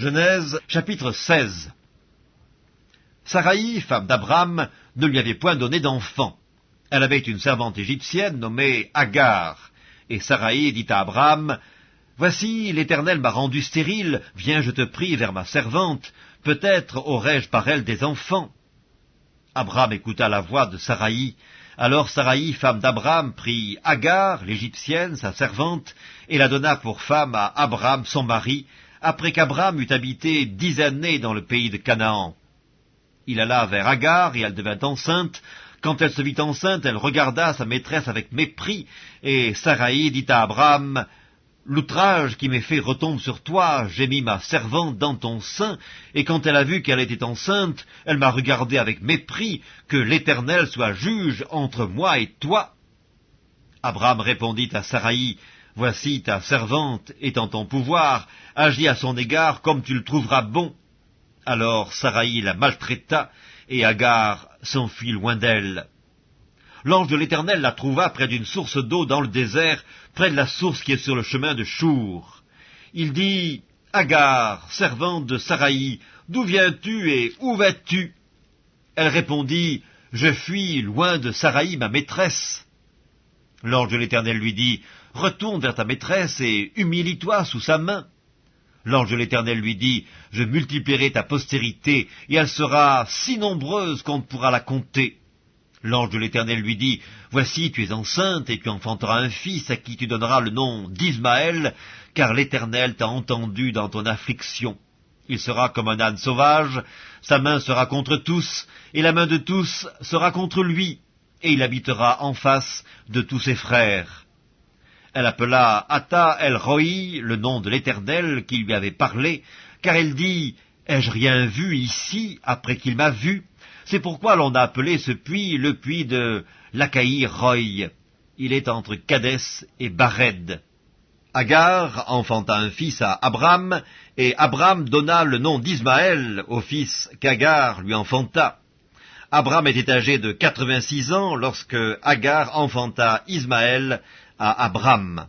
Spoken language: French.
Genèse chapitre 16 Saraï, femme d'Abraham, ne lui avait point donné d'enfant. Elle avait une servante égyptienne nommée Agar. Et Saraï dit à Abraham, Voici, l'Éternel m'a rendu stérile, viens, je te prie, vers ma servante, peut-être aurai-je par elle des enfants. Abraham écouta la voix de Saraï. Alors Saraï, femme d'Abraham, prit Agar, l'Égyptienne, sa servante, et la donna pour femme à Abraham, son mari, après qu'Abraham eut habité dix années dans le pays de Canaan. Il alla vers Agar, et elle devint enceinte. Quand elle se vit enceinte, elle regarda sa maîtresse avec mépris, et Saraï dit à Abraham, L'outrage qui m'est fait retombe sur toi, j'ai mis ma servante dans ton sein, et quand elle a vu qu'elle était enceinte, elle m'a regardé avec mépris, que l'Éternel soit juge entre moi et toi. Abraham répondit à Saraï, Voici ta servante est en ton pouvoir, agis à son égard comme tu le trouveras bon. Alors Saraï la maltraita, et Agar s'enfuit loin d'elle. L'ange de l'Éternel la trouva près d'une source d'eau dans le désert, près de la source qui est sur le chemin de Chour. Il dit, Agar, servante de Saraï, d'où viens-tu et où vas-tu? Elle répondit, Je fuis loin de Saraï, ma maîtresse. L'ange de l'Éternel lui dit, Retourne vers ta maîtresse et humilie-toi sous sa main. L'ange de l'Éternel lui dit, Je multiplierai ta postérité, et elle sera si nombreuse qu'on ne pourra la compter. L'ange de l'Éternel lui dit, Voici, tu es enceinte, et tu enfanteras un fils à qui tu donneras le nom d'Ismaël, car l'Éternel t'a entendu dans ton affliction. Il sera comme un âne sauvage, sa main sera contre tous, et la main de tous sera contre lui, et il habitera en face de tous ses frères. Elle appela Atta el Roi, le nom de l'Éternel qui lui avait parlé, car elle dit, Ai-je rien vu ici après qu'il m'a vu? C'est pourquoi l'on a appelé ce puits le puits de l'Achaï Roy. Il est entre Cadès et Bared. Agar enfanta un fils à Abraham, et Abraham donna le nom d'Ismaël au fils qu'Agar lui enfanta. Abraham était âgé de quatre-vingt-six ans lorsque Agar enfanta Ismaël à Abraham.